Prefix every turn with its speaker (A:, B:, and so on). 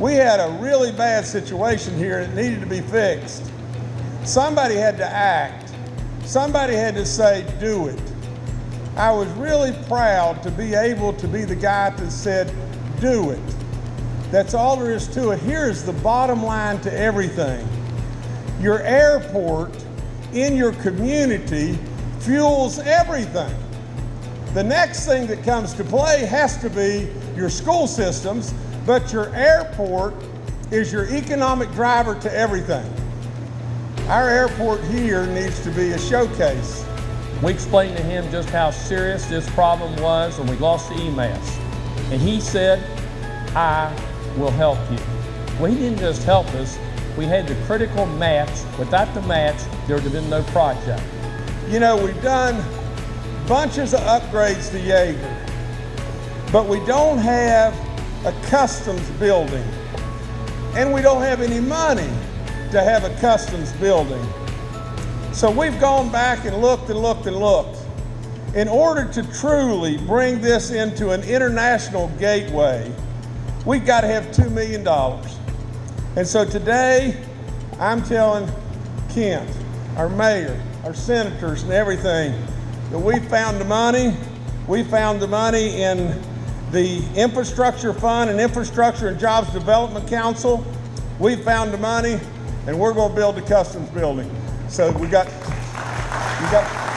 A: We had a really bad situation here that needed to be fixed. Somebody had to act. Somebody had to say, do it. I was really proud to be able to be the guy that said, do it. That's all there is to it. Here's the bottom line to everything. Your airport in your community fuels everything. The next thing that comes to play has to be your school systems, but your airport is your economic driver to everything. Our airport here needs to be a showcase.
B: We explained to him just how serious this problem was when we lost the EMAS. And he said, I will help you. Well, he didn't just help us, we had the critical match. Without the match, there would have been no project.
A: You know, we've done bunches of upgrades to Yeager, but we don't have a customs building. And we don't have any money to have a customs building. So we've gone back and looked and looked and looked. In order to truly bring this into an international gateway, we've got to have $2 million. And so today, I'm telling Kent, our mayor, our senators and everything, that we found the money. We found the money in the Infrastructure Fund and Infrastructure and Jobs Development Council. We found the money and we're going to build a customs building. So we got, we got